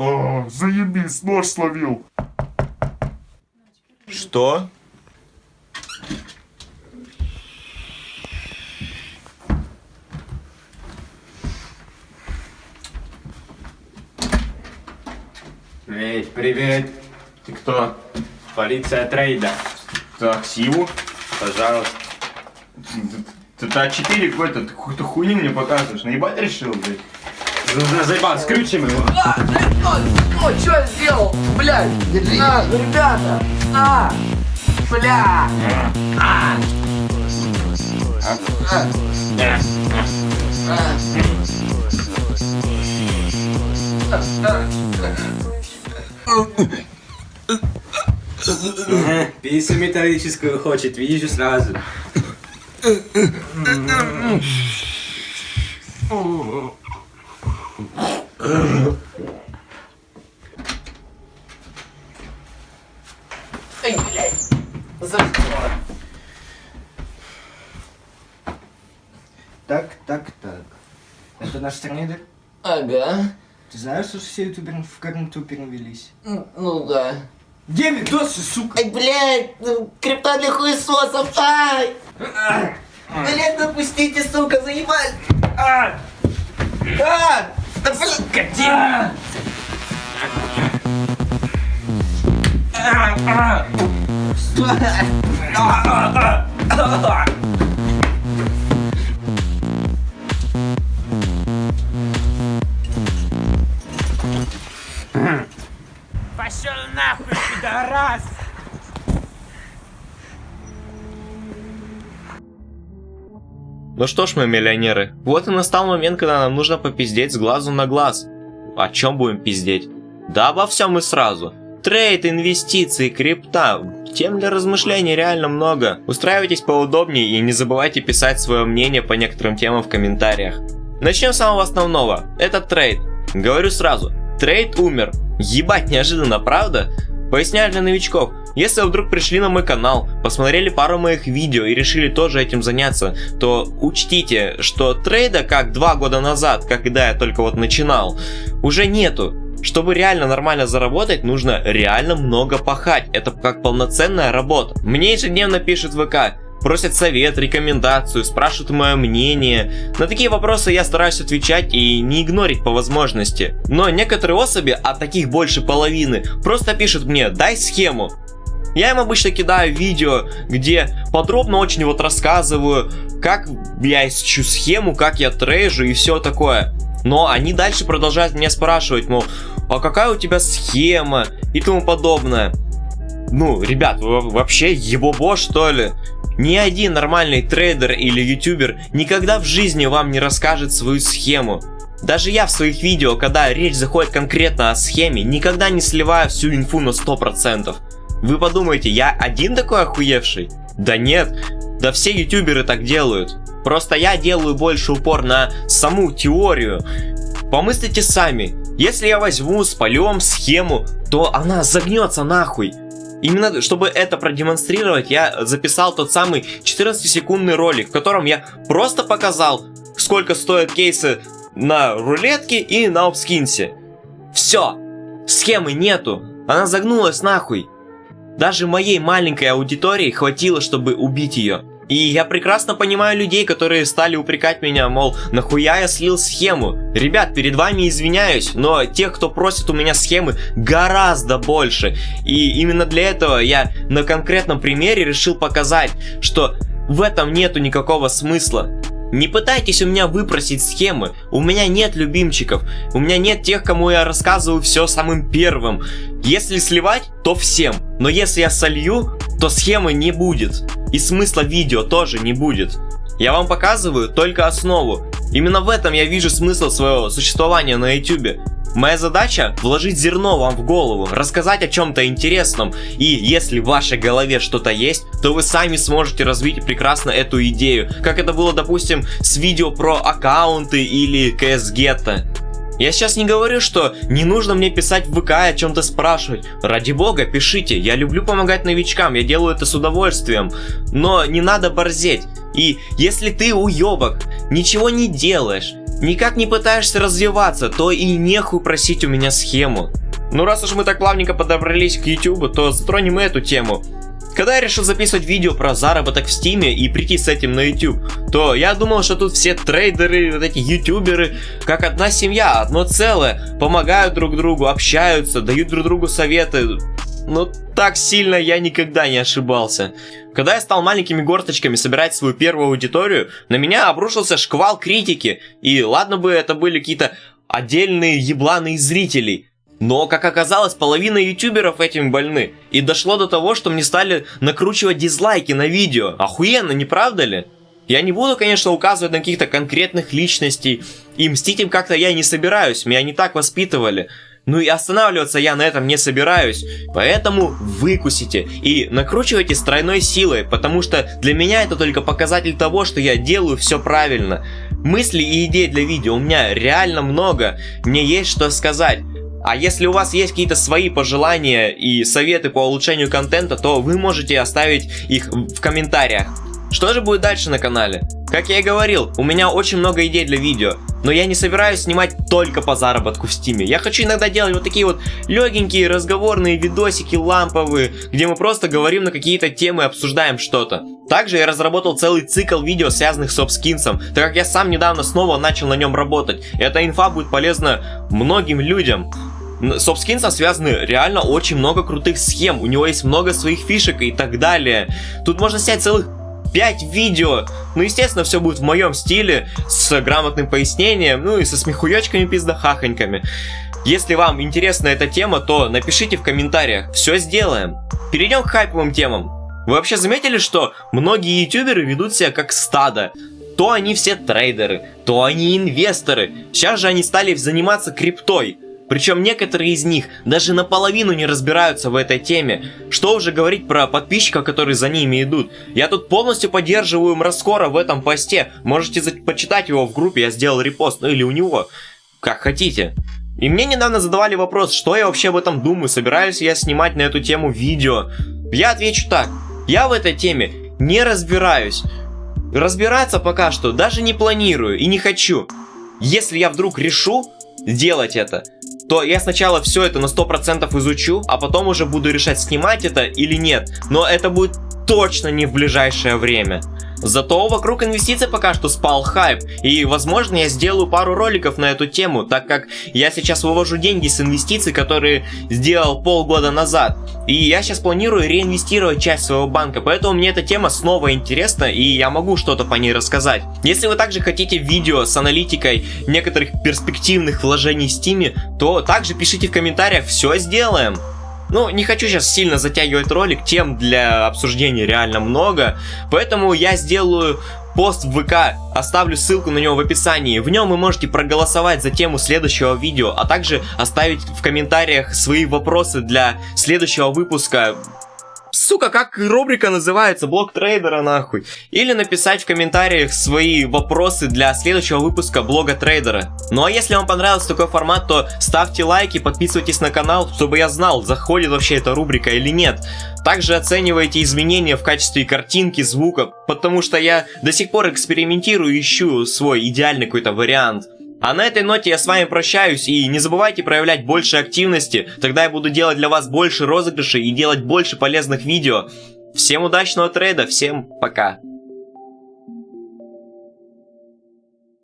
А, заебись, нож словил. Что? Эй, привет. Ты кто? Полиция трейда. Так, Сиву? Пожалуйста. Ты А4 какой-то, ты какую-то хуйню мне показываешь. Наебать решил, блядь? За- Заебал, скрючим его. А, ну, что сделал? Блядь, а, ребята, а, бля, а, Ага, Писю металлическую хочет, вижу сразу. Эй, блядь, за что? Так, так, так. Это наш трейдер? Ага, Ты знаешь, что все ютуберы в каранту перевелись? Ну да. Где видосы, сука? Ай, блядь, ну, крипта для хуесосов, ай! Блядь, допустите, сука, заебали! А! А! Да, блядь! Пошел нахуй, пидорас! Ну что ж, мы миллионеры, вот и настал момент, когда нам нужно попиздеть с глазу на глаз. О чем будем пиздеть? Да обо всем и сразу. Trade, инвестиции, крипта. Тем для размышлений реально много. Устраивайтесь поудобнее и не забывайте писать свое мнение по некоторым темам в комментариях. Начнем с самого основного. Это trade. Говорю сразу, trade умер. Ебать, неожиданно, правда? Поясняю для новичков. Если вы вдруг пришли на мой канал, посмотрели пару моих видео и решили тоже этим заняться, то учтите, что trade а, как два года назад, когда я только вот начинал, уже нету. Чтобы реально нормально заработать, нужно реально много пахать. Это как полноценная работа. Мне ежедневно пишут в ВК, просят совет, рекомендацию, спрашивают мое мнение. На такие вопросы я стараюсь отвечать и не игнорить по возможности. Но некоторые особи, а таких больше половины, просто пишут мне «дай схему». Я им обычно кидаю видео, где подробно очень вот рассказываю, как я ищу схему, как я трейжу и все такое. Но они дальше продолжают меня спрашивать, мол, а какая у тебя схема и тому подобное. Ну, ребят, вы вообще ебобо что ли? Ни один нормальный трейдер или ютубер никогда в жизни вам не расскажет свою схему. Даже я в своих видео, когда речь заходит конкретно о схеме, никогда не сливаю всю инфу на 100%. Вы подумаете, я один такой охуевший? Да нет, да все ютуберы так делают. Просто я делаю больше упор на саму теорию. Помыслите сами, если я возьму, спалю вам схему, то она загнется нахуй. Именно чтобы это продемонстрировать, я записал тот самый 14-секундный ролик, в котором я просто показал, сколько стоят кейсы на рулетке и на обскинсе. Все, схемы нету, она загнулась нахуй. Даже моей маленькой аудитории хватило, чтобы убить ее. И я прекрасно понимаю людей, которые стали упрекать меня, мол, нахуя я слил схему. Ребят, перед вами извиняюсь, но тех, кто просит у меня схемы, гораздо больше. И именно для этого я на конкретном примере решил показать, что в этом нету никакого смысла. Не пытайтесь у меня выпросить схемы, у меня нет любимчиков, у меня нет тех, кому я рассказываю все самым первым. Если сливать, то всем, но если я солью, то схемы не будет. И смысла видео тоже не будет. Я вам показываю только основу. Именно в этом я вижу смысл своего существования на YouTube. Моя задача вложить зерно вам в голову, рассказать о чем-то интересном, и если в вашей голове что-то есть, то вы сами сможете развить прекрасно эту идею, как это было, допустим, с видео про аккаунты или CS Ghetto. Я сейчас не говорю, что не нужно мне писать в ВК о чем-то спрашивать. Ради бога, пишите. Я люблю помогать новичкам, я делаю это с удовольствием. Но не надо борзеть. И если ты уебок, ничего не делаешь, никак не пытаешься развиваться, то и нехуй просить у меня схему. Ну раз уж мы так плавненько подобрались к YouTube, то затронем и эту тему. Когда я решил записывать видео про заработок в Стиме и прийти с этим на YouTube, то я думал, что тут все трейдеры, вот эти ютуберы, как одна семья, одно целое, помогают друг другу, общаются, дают друг другу советы. Но так сильно я никогда не ошибался. Когда я стал маленькими горсточками собирать свою первую аудиторию, на меня обрушился шквал критики. И ладно бы это были какие-то отдельные ебланы зрителей. Но, как оказалось, половина ютуберов этим больны. И дошло до того, что мне стали накручивать дизлайки на видео. Охуенно, не правда ли? Я не буду, конечно, указывать на каких-то конкретных личностей. И мстить им как-то я не собираюсь, меня не так воспитывали. Ну и останавливаться я на этом не собираюсь. Поэтому выкусите и накручивайте с тройной силой, потому что для меня это только показатель того, что я делаю все правильно. Мыслей и идей для видео у меня реально много, мне есть что сказать. А если у вас есть какие-то свои пожелания и советы по улучшению контента, то вы можете оставить их в комментариях. Что же будет дальше на канале? Как я и говорил, у меня очень много идей для видео, но я не собираюсь снимать только по заработку в стиме. Я хочу иногда делать вот такие вот легенькие разговорные видосики ламповые, где мы просто говорим на какие-то темы и обсуждаем что-то. Также я разработал целый цикл видео, связанных с обскинсом, так как я сам недавно снова начал на нем работать. Эта инфа будет полезна многим людям. С Обскинсом связаны реально очень много крутых схем, у него есть много своих фишек и так далее. Тут можно снять целых 5 видео. Ну, естественно, все будет в моем стиле, с грамотным пояснением, ну и со смехуёчками пиздахахоньками. Если вам интересна эта тема, то напишите в комментариях, все сделаем. Перейдем к хайповым темам. Вы вообще заметили, что многие ютуберы ведут себя как стадо? То они все трейдеры, то они инвесторы. Сейчас же они стали заниматься криптой. Причем некоторые из них даже наполовину не разбираются в этой теме. Что уже говорить про подписчиков, которые за ними идут. Я тут полностью поддерживаю Мраскора в этом посте. Можете почитать его в группе, я сделал репост, ну или у него. Как хотите. И мне недавно задавали вопрос, что я вообще об этом думаю, собираюсь я снимать на эту тему видео. Я отвечу так, я в этой теме не разбираюсь. Разбираться пока что даже не планирую и не хочу. Если я вдруг решу сделать это, то я сначала все это на 100% изучу, а потом уже буду решать, снимать это или нет. Но это будет точно не в ближайшее время. Зато вокруг инвестиций пока что спал хайп, и возможно я сделаю пару роликов на эту тему, так как я сейчас вывожу деньги с инвестиций, которые сделал полгода назад. И я сейчас планирую реинвестировать часть своего банка, поэтому мне эта тема снова интересна, и я могу что-то по ней рассказать. Если вы также хотите видео с аналитикой некоторых перспективных вложений в Steam, то также пишите в комментариях, все сделаем. Ну, не хочу сейчас сильно затягивать ролик, тем для обсуждения реально много, поэтому я сделаю пост в ВК, оставлю ссылку на него в описании. В нем вы можете проголосовать за тему следующего видео, а также оставить в комментариях свои вопросы для следующего выпуска Сука, как рубрика называется? Блок трейдера нахуй. Или написать в комментариях свои вопросы для следующего выпуска блога трейдера. Ну а если вам понравился такой формат, то ставьте лайки, подписывайтесь на канал, чтобы я знал, заходит вообще эта рубрика или нет. Также оценивайте изменения в качестве картинки, звука, потому что я до сих пор экспериментирую, ищу свой идеальный какой-то вариант. А на этой ноте я с вами прощаюсь и не забывайте проявлять больше активности, тогда я буду делать для вас больше розыгрышей и делать больше полезных видео. Всем удачного трейда, всем пока.